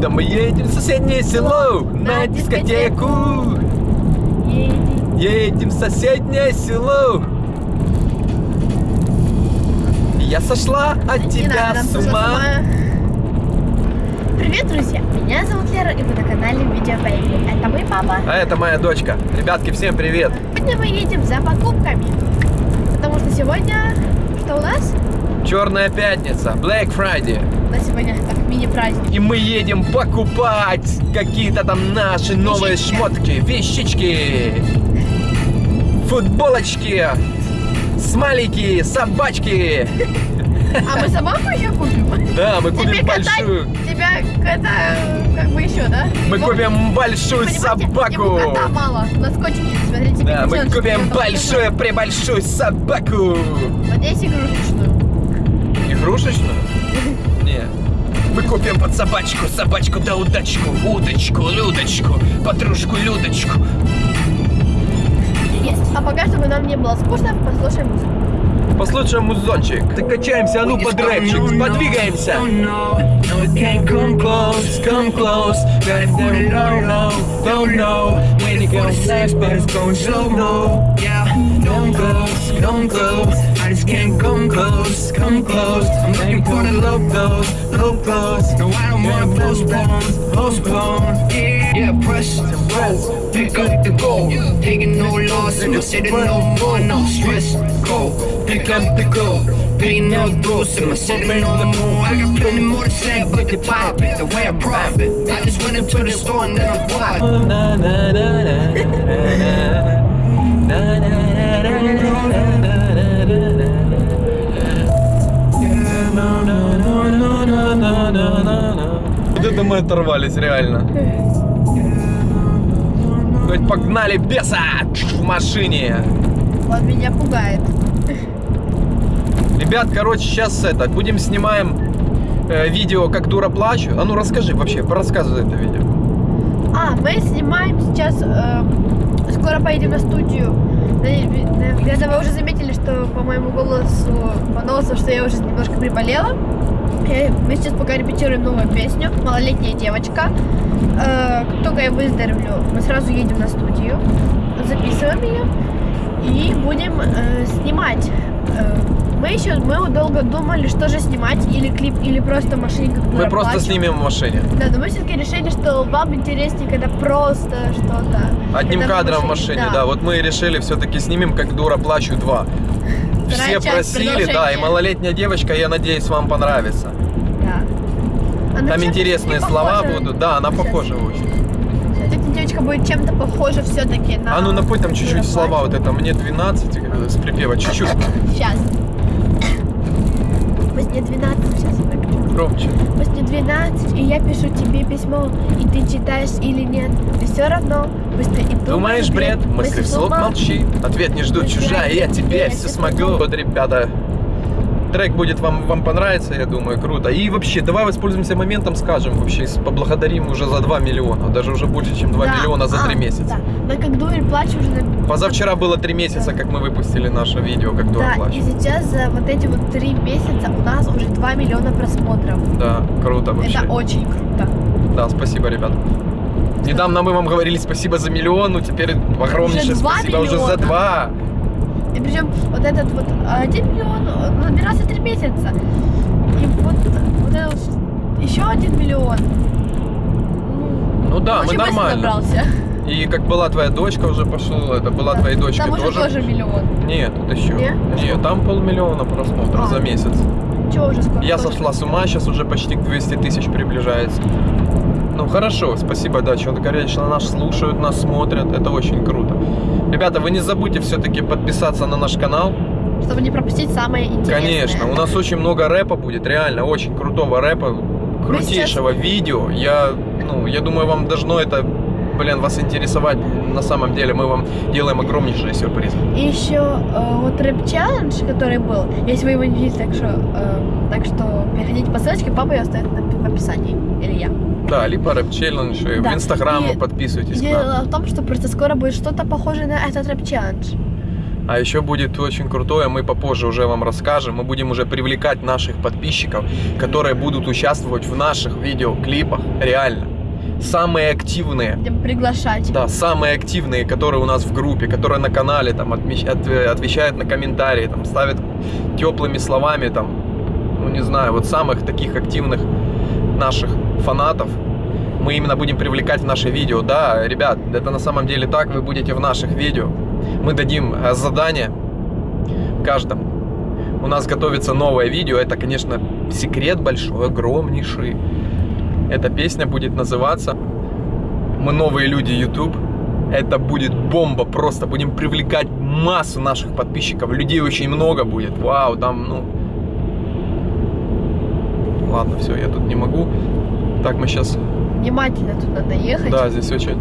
Да мы едем в соседнее село на дискотеку. Едем. Едем в соседнее село. Я сошла от Не тебя надо, с ума. Привет, друзья! Меня зовут Лера, и вы на канале Видео Baby. Это мой папа. А это моя дочка. Ребятки, всем привет. Сегодня мы едем за покупками. Потому что сегодня... Что у нас? Черная пятница, Black Friday. У нас сегодня так мини-праздник. И мы едем покупать какие-то там наши новые Вещички. шмотки, вещички, футболочки, смайлики, собачки. А мы собаку еще купим? Да, мы купим Тебе большую. тебя это как бы еще, да? Мы Ему- купим большую собаку. Ему кота мало. На скотчике, смотрите, Да, мы купим большую, прибольшую собаку. Вот здесь игрушечную. Игрушечную? Мы купим под собачку, собачку да удачку, удочку, Людочку, подружку Людочку. Есть. А пока, чтобы нам не было скучно, послушаем музыку. Послушаем музончик. Так качаемся, а ну под рэпчик, подвигаемся. Come close, come close. Don't know, don't know. When it goes fast, but it's going slow mo. Yeah, don't close, don't close. I just can't come close, come close. I'm looking for the low close. No, I don't wanna postpone, postpone. Yeah, yeah, press roll. Pick up the goal. Taking no loss, I'm sitting no more, no stress. Go, pick up the goal. Paying no dues, and I'm sitting the more. I got plenty more to say, but the pop the way I profit. I just went into the store and then I bought. Оторвались, реально. Хоть погнали беса в машине. Он меня пугает. Ребят, короче, сейчас это, будем снимаем э, видео, как дура плачу. А ну расскажи вообще, рассказывай это видео. А, мы снимаем сейчас, э, скоро поедем на студию. Наверное, вы уже заметили, что по моему голосу, по носу, что я уже немножко приболела. Мы сейчас пока репетируем новую песню «Малолетняя девочка». Э, Как только я выздоровлю, мы сразу едем на студию, записываем ее и будем э, снимать. Э, Мы еще мы долго думали, что же снимать, или клип, или просто в машине как Мы просто снимем в машине. Да, но мы все-таки решили, что вам интереснее, когда просто что-то. Одним когда кадром в машине, да. Вот мы решили все-таки снимем, как дура плачу 2. Все Вторая просили, да, и малолетняя девочка, я надеюсь, вам понравится. Да. Она Там чем-то интересные слова похожа. будут. Да, она Сейчас. похожа очень. Эта девочка будет чем-то похожа все-таки на... А ну напой там чуть-чуть слова, вот это мне 12 э, с припева, чуть-чуть Сейчас. Мне 12, сейчас. Громче. Мне 12, и я пишу тебе письмо, и ты читаешь или нет, и все равно, ты и думаешь, Думаешь, бред? Мысли вслух молчи. Ответ не ждут чужая, я тебе все смогу. Вот, ребята, трек будет вам, вам понравится, я думаю, круто. И вообще, давай воспользуемся моментом, скажем, вообще, поблагодарим уже за 2 миллиона. Даже уже больше, чем 2 Да, миллиона за а, 3 месяца. Да. Но как дуэль плачу уже... Позавчера было 3 месяца, как мы выпустили наше видео, как дура Да, и плачет. сейчас за вот эти вот три месяца у нас уже 2 миллиона просмотров. Да, круто вообще. Это очень круто. Да, спасибо, ребят. Недавно мы вам говорили спасибо за миллион, ну теперь огромнейшее спасибо уже за миллиона. два. И причем вот этот вот 1 миллион он набирался 3 месяца. И вот, вот это вот еще 1 миллион. Ну да, мы очень нормально. набрался. И как была твоя дочка уже пошел, это была твоей дочкой Там уже тоже. тоже миллион. Нет, это еще. Не? Нет, там полмиллиона просмотров А. за месяц. Чего уже скоро? Я сошла с ума, сейчас уже почти к 200 тысяч приближается. Ну хорошо, спасибо, да, что конечно, нас слушают, нас смотрят, это очень круто. Ребята, вы не забудьте все-таки подписаться на наш канал. Чтобы не пропустить самое интересное. Конечно, у нас очень много рэпа будет, реально, очень крутого рэпа, крутейшего видео. Я, ну, я думаю, вам должно это, блин, вас интересовать. На самом деле мы вам делаем огромнейшие сюрпризы. И еще э, вот рэп-челлендж, который был, если вы его не видели, так что, э, так что переходите по ссылочке, папа ее оставит в описании. Или я. Да, либо рэп челлендж, Да, в инстаграм подписывайтесь. Дело в том, что просто скоро будет что-то похожее на этот рэп-челлендж. А еще будет очень крутое, мы попозже уже вам расскажем. Мы будем уже привлекать наших подписчиков, которые будут участвовать в наших видеоклипах. Реально. Самые активные. Будем приглашать. Да, самые активные, которые у нас в группе, которые на канале там отмещ- от- э, отвечают на комментарии, там ставят теплыми словами, там, ну не знаю, вот самых таких активных наших фанатов мы именно будем привлекать в наши видео. Да, ребят, это на самом деле так, вы будете в наших видео. Мы дадим э, задание каждому. У нас готовится новое видео, это, конечно, секрет большой, огромнейший. Эта песня будет называться «Мы новые люди YouTube». Это будет бомба просто. Будем привлекать массу наших подписчиков. Людей очень много будет. Вау, там, ну... Ладно, все, я тут не могу. Так, мы сейчас... Внимательно тут надо ехать. Да, здесь очень...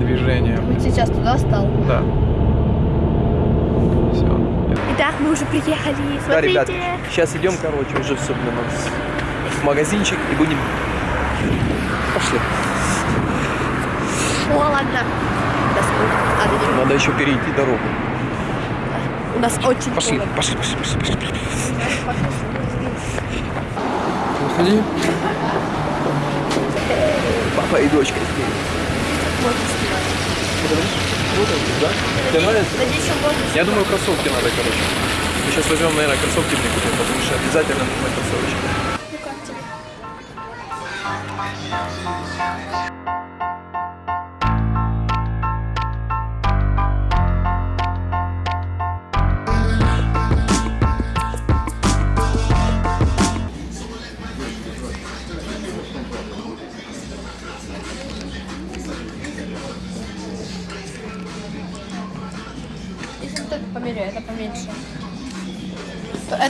Движение. Вот сейчас туда стал. Да. Все. Итак, мы уже приехали. Да, ребят, сейчас идем, короче, уже все, блин, у нас в магазинчик и будем... Пошли. О, ладно. Нас надо не- Надо еще перейти дорогу. Нас очень Пошли, холодно. пошли, пошли, пошли, пошли. Выходи. Папа и дочка. Да? Тебе нравится? Я думаю, кроссовки надо, короче. Мы сейчас возьмем, наверное, кроссовки мне купим, потому что обязательно нужны кроссовочки. Ну как тебе?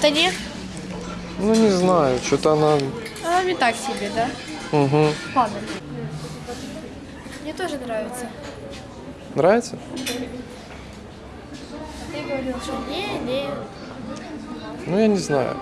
Это не? Ну, не знаю, что-то она... Она не так себе, да? Угу. Ладно. Мне тоже нравится. Нравится? Ты говорил, что не, не. Ну, я не знаю.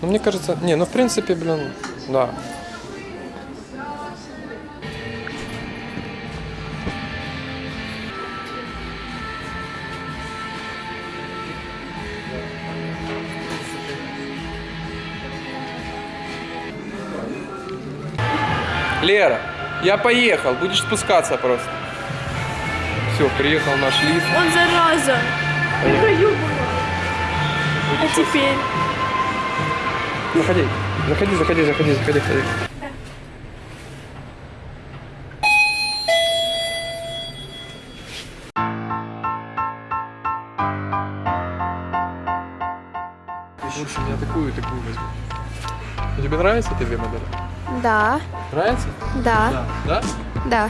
Ну, мне кажется... Не, ну, в принципе, блин, да. Лера, я поехал, будешь спускаться просто. Все, приехал наш лифт. Он зараза. А теперь? Заходи, заходи, заходи, заходи, заходи, заходи. Лучше меня такую и такую возьму. А тебе нравятся эти две модели? Да, Нравится? да, Да? да.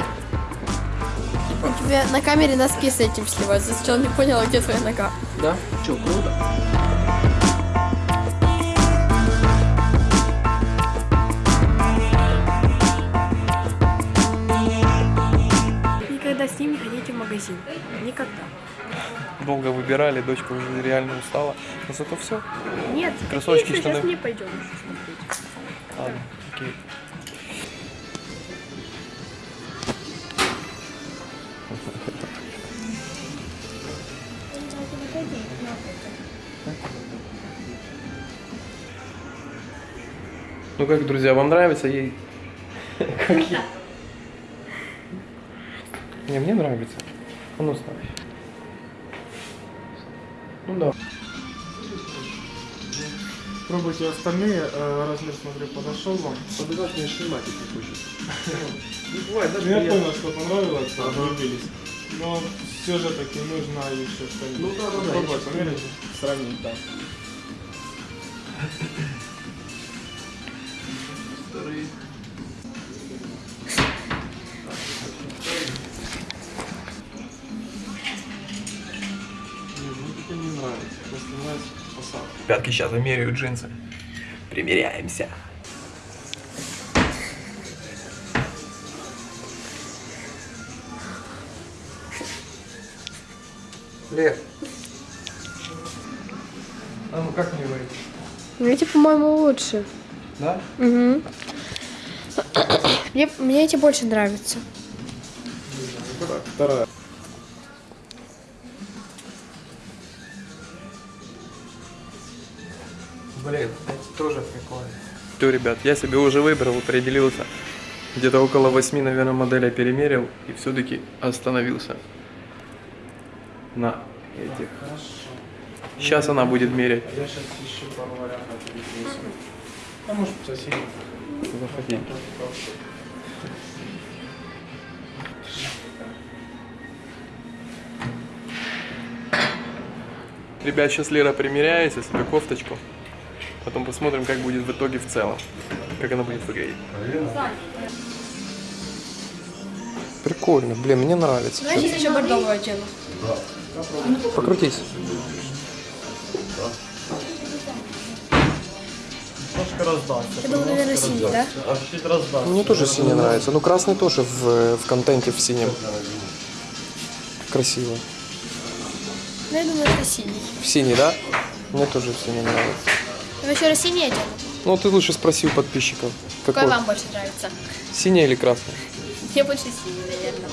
У тебя на камере носки с этим сливаются. Сначала не поняла, где твоя нога. Да? Че, круто? Никогда с ним не ходите в магазин. Никогда. Долго выбирали, дочка уже реально устала. Но зато все. Нет, Кроссовочки, штаны. сейчас не пойдем еще смотреть. Ладно, окей. Ну как, друзья, вам нравится ей? Не, мне нравится. А ну ставь. Ну да. Пробуйте остальные, э, размер, смотрю, подошел вам. Обязательно снимать, если хочешь. Не бывает, Ну, я понял, что понравилось, что влюбились. Но все же таки нужно еще что-нибудь. Ну да, да, Попробовать, померить, сравнить, да. Пятки сейчас вымеряют джинсы. Примеряемся. Лев. А ну как мне говорить? Эти, по-моему, лучше. Да? Угу. Мне, мне эти больше нравятся. Так, вторая. Блин, эти тоже прикольные. Все, ребят, я себе уже выбрал, определился. Где-то около восьми, наверное, моделей перемерил и все-таки остановился на этих. Сейчас она будет мерять. Я сейчас ищу пару вариантов. А может соседи. Заходи. Ребят, сейчас Лера примеряется себе кофточку. Потом посмотрим, как будет в итоге в целом. Как она будет выглядеть. Прикольно, блин, мне нравится. Знаешь, есть еще бордовую оттенок. Покрутись. Немножко раздаться. Я думаю, наверное, синий, да? А чуть раздаться. Мне тоже синий нравится. Ну, красный тоже в, в контенте в синем. Красиво. Ну, я думаю, это синий. В синий, да? Мне тоже в синий нравится. Вы еще раз синий оттенок? Ну, ты лучше спроси у подписчиков. Какой вам больше нравится? Синий или красный? Мне больше синий, наверное.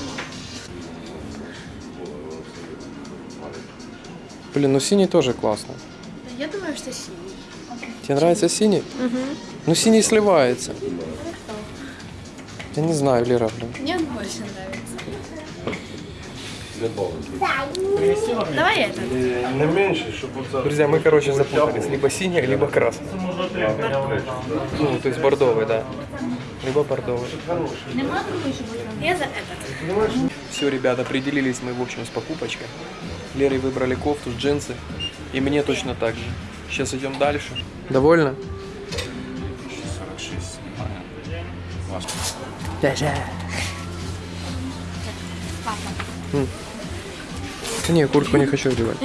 Блин, ну синий тоже классно. Я думаю, что синий. Тебе нравится синий? Ну, синий сливается. Я не знаю, Лера, блин. Мне он больше нравится. Давай это. Не щоб оце. Друзья, мы, короче, запутались. Либо синий, либо варианта. Ну, то есть бордовый, да. Либо бордовый. Я за этот. Все, ребята, определились мы, в общем, с покупочкой. Лерой выбрали кофту, джинсы. И мне точно так же. Сейчас идем дальше. Довольно? 46. Да Не, куртку не хочу одевать.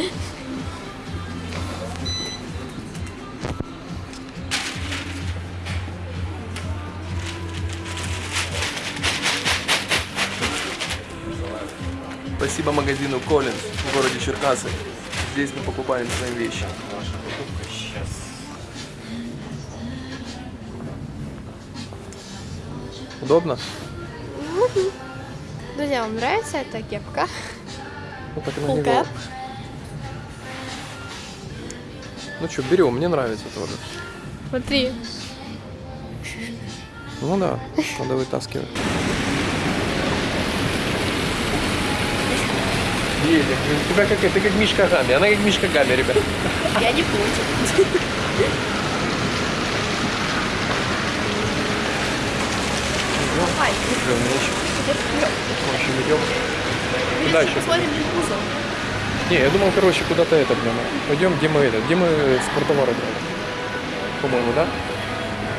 Спасибо магазину Collins в городе Черкасы. Здесь мы покупаем свои вещи. Удобно? Друзья, вам нравится эта кепка? Ну, так и cap. Ну что, берем, мне нравится тоже. Смотри. Ну да, надо вытаскивать. Едем. У тебя как, ты как Мишка Гами, она как Мишка Гами, ребят. Я не против. Давай. Идем, В общем, идем. Куда еще? Посмотрим кузов. Не, я думал, короче, куда-то это, блин. Пойдем, где мы это, где мы спортовары брали? По-моему, да?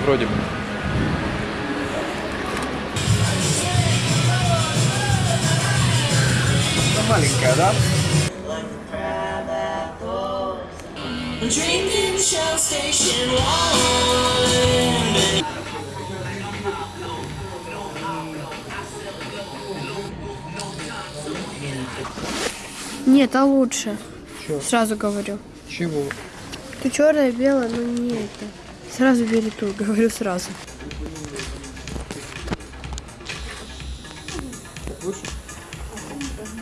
Вроде бы. Маленькая, да? Drinking Shell Station wine. Нет, а лучше. Сразу говорю. Чего? Ты черная, белая, но не это. Сразу бери ту, говорю сразу.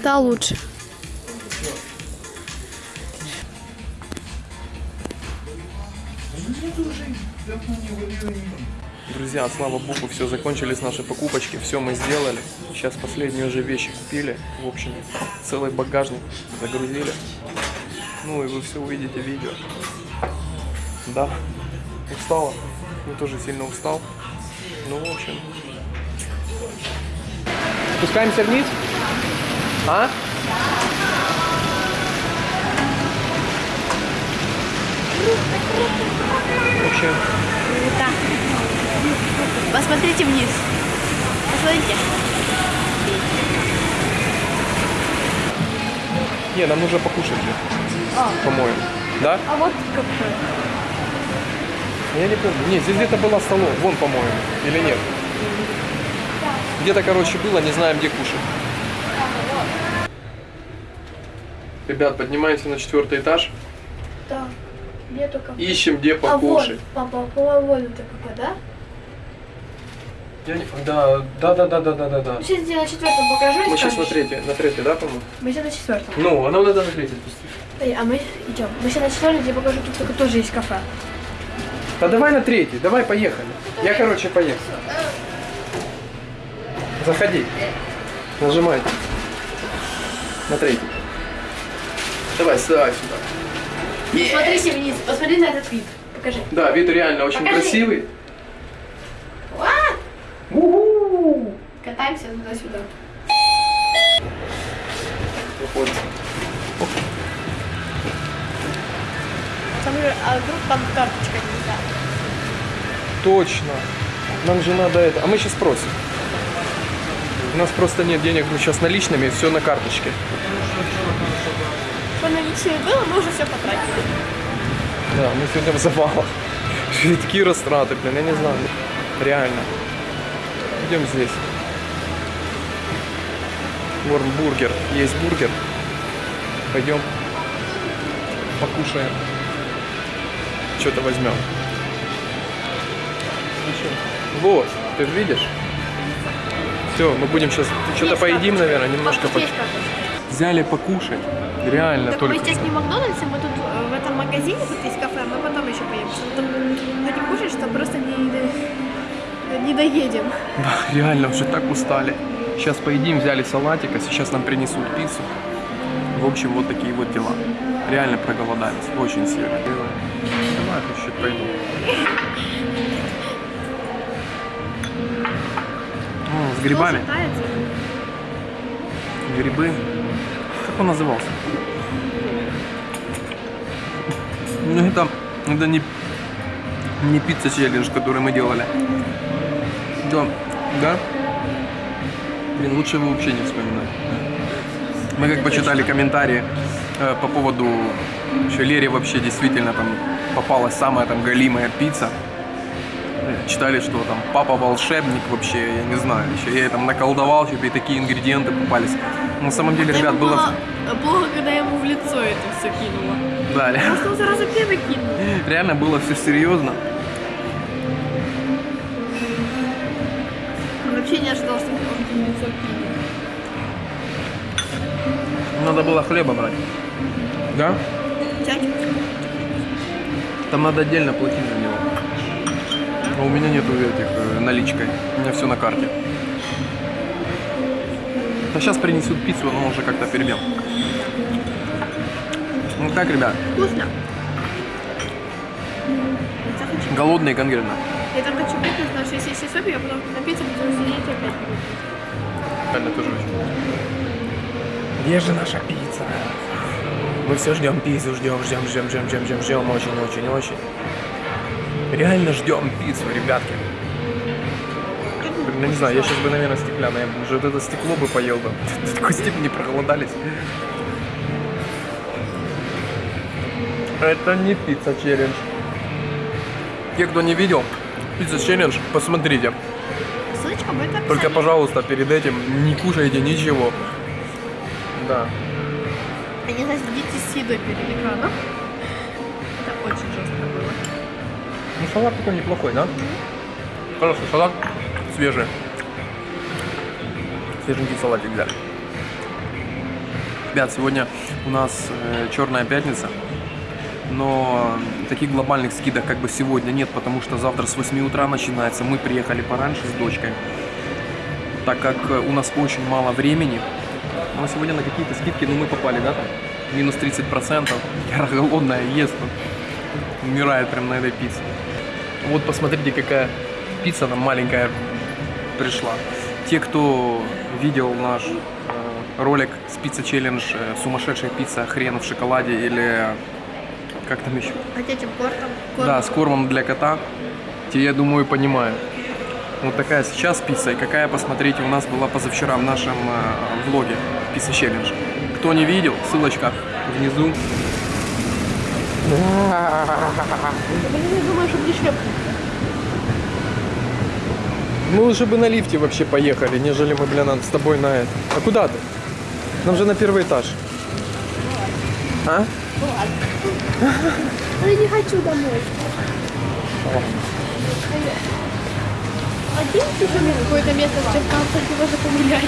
Та лучше. Друзья, слава богу, все, закончились наши покупочки, все мы сделали. Сейчас последние уже вещи купили. В общем, целый багажник загрузили. Ну и вы все увидите в видео. Да, устала. Я тоже сильно устал. Ну, в общем. Спускаемся вниз? А? В общем, Посмотрите вниз. Посмотрите. не, нам нужно покушать же. По-моему. Да? А вот какой. Я не помню. Не, здесь где-то была столовая. Вон, по-моему. Или нет? Где-то, короче, было, не знаем, где кушать. Ребят, поднимаемся на четвертый этаж. Да. Где только... Ищем, где А вот, покушать. папа, по-моему, вот это какой, да? Я не- Да, да, да, да, да, да, да, да. Мы сейчас на четвертом покажу Мы сейчас на третий, на третий, да, по-моему? Мы сейчас на четвертом. Ну, а нам надо на третий спуститься. Эй, а мы идем. Мы сейчас на четвертом, я покажу, тут только тоже есть кафе. Да давай на третий, давай поехали. Я, короче, поехал. Заходи. Нажимай. На третий. Давай, сюда, сюда. Смотрите вниз, посмотри на этот вид. Покажи. Да, вид реально очень Покажи. красивый. Катаемся туда-сюда. Выходим. Там же, а вдруг там карточка нельзя? Точно. Нам же надо это. А мы сейчас спросим. У нас просто нет денег, мы сейчас наличными, все на карточке. Что наличие было, мы уже все потратили. Да, мы сегодня в завалах. Такие растраты, блин, я не знаю. Реально. Идем здесь. Бургер. Есть бургер. Пойдем. Покушаем. Что-то возьмем. Вот, ты же видишь? Все, мы будем сейчас что-то поедим, наверное, немножко по... Взяли покушать. Реально, Так мы только. сейчас не в Макдональдсе, мы тут э, в этом магазине, тут есть кафе, мы потом еще поедем. Что там будем кушать, что просто не, до- не доедем. Да, реально уже так устали. Сейчас поедим, взяли салатик, а сейчас нам принесут пиццу. В общем, вот такие вот дела. Реально проголодались, очень сильно. Давай, чуть пойду. О, с грибами. Грибы. Как он назывался? Ну это, это не, не пицца челлендж, который мы делали. Да, да? Блин, лучше его вообще не вспоминать. Мы как почитали комментарии э, по поводу, что Лере вообще действительно там попалась самая там галимая пицца. Э, Читали, что там папа волшебник вообще, я не знаю, еще я там наколдовал, чтобы и такие ингредиенты попались. На самом деле, ребят, было... было плохо, когда я ему в лицо это все кинула. Да, ре- Может, он сразу первый кинул. реально было все серьезно. Он вообще не ожидал, что кинет. Надо было хлеба брать. Да? Взять? Там надо отдельно платить за него. А у меня нету этих э, наличкой. У меня все на карте. А сейчас принесут пиццу, но уже как-то перебьем. Ну так, ребят, Вкусно. Голодные конкретно. Я так хочу пить, потому что если я потом на пиццу буду сидеть опять. Реально тоже очень. Где же наша пицца? Мы все ждем пиццу, ждем, ждем, ждем, ждем, ждем, ждем, ждем, очень, очень, очень. Реально ждем пиццу, ребятки. Я не знаю, я сейчас бы, наверное, стеклянное, уже вот это стекло бы поел бы. До такой степени проголодались. Это не пицца челлендж. Те, кто не видел, пицца челлендж, посмотрите. Только, пожалуйста, перед этим не кушайте ничего. Да. А не следите с едой перед экраном. Это очень жестко было. Ну, салат такой неплохой, да? Хороший салат, свежий. Свеженький салатик взяли. Ребят, сегодня у нас э, черная пятница, но таких глобальных скидок как бы сегодня нет, потому что завтра с 8 утра начинается. Мы приехали пораньше с дочкой, так как э, у нас очень мало времени. Но сегодня на какие-то скидки, ну мы попали, да, там, минус 30%. Я голодная, ест, умирает прям на этой пицце. Вот посмотрите, какая пицца нам маленькая пришла. Те, кто видел наш э, ролик с пицца челлендж э, сумасшедшая пицца хрен в шоколаде или как там еще? А этим кортом? Да, с кормом для кота. Те, я думаю, понимают. Вот такая сейчас пицца, и какая, посмотрите, у нас была позавчера в нашем э, влоге пицца челлендж. Кто не видел, ссылочка внизу. Я думаю, чтобы не. Мы лучше бы на лифте вообще поехали, нежели мы, блин, с тобой на это. А куда ты? Нам же на первый этаж. А? Но я не хочу домой. Оденьте же мне какое-то место в Черкасах, где можно погулять.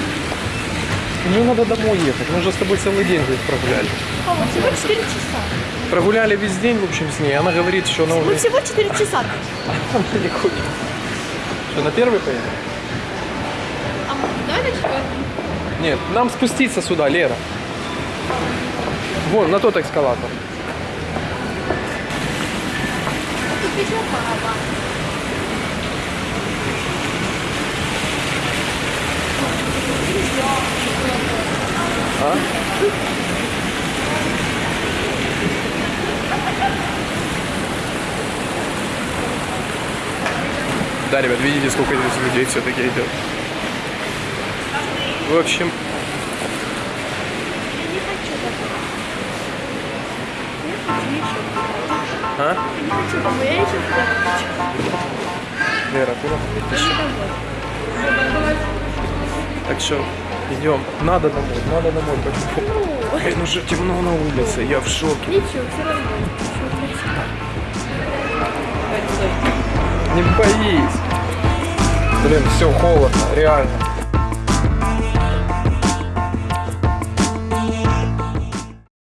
Мне надо домой ехать. Мы же с тобой целый день здесь прогуляли. О, всего 4 часа. Прогуляли весь день, в общем, с ней. Она говорит, что она Мы уже всего 4 часа. Она не хочет. Что, на первый поедем? А мы- давай на четвертый. Нет, нам спуститься сюда, Лера. Вон, на тот пара. А? Да, ребят, видите, сколько здесь людей все-таки идет. В общем, Я не хочу домой. Я хочу еще туда. а? Я не хочу домой, я еще туда хочу. Лера, куда? Так что, идем. Надо домой, надо домой. Блин, уже темно на улице, я в шоке. ничего, все равно. Еще красиво. Не боись. Блин, все холодно, реально.